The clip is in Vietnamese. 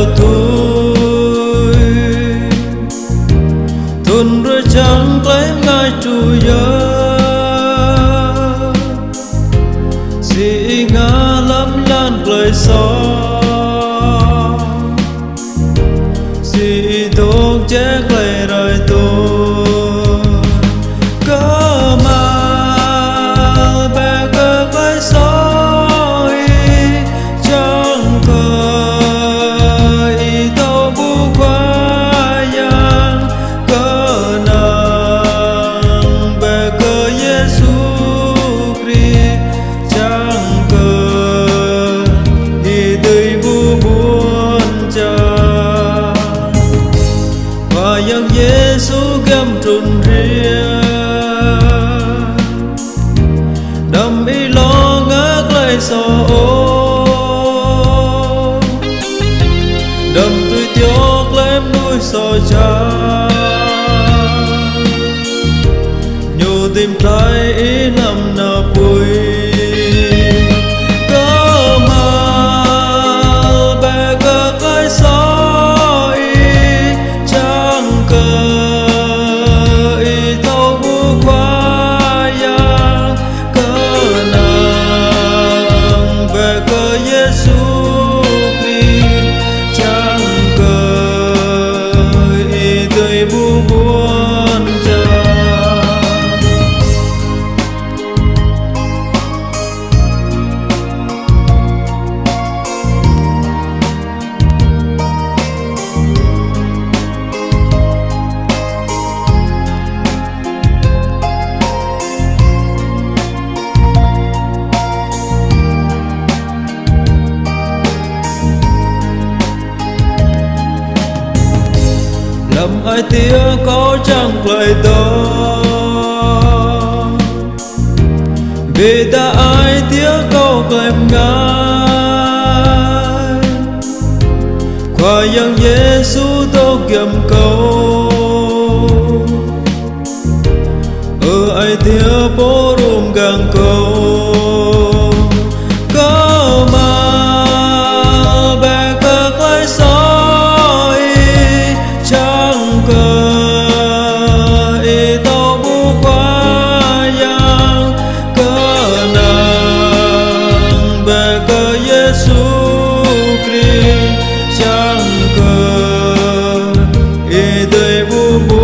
theo tôi. Tuần rồi chẳng lấy ngai chủ giờ dị ngã lắm lan lời gió dị thuốc chết lời đời tôi. dân Giêsu gầm trùng riêng, đầm y lo ngác lại sò ô đầm tươi tióc lem nuôi sò cha nhiều tìm tay. ý lầm ai tía có chẳng lời đó vì ta ai tía câu em ngài. Qua yang Giêsu tô kiềm cầu. Ở ai tía bố Jehovah.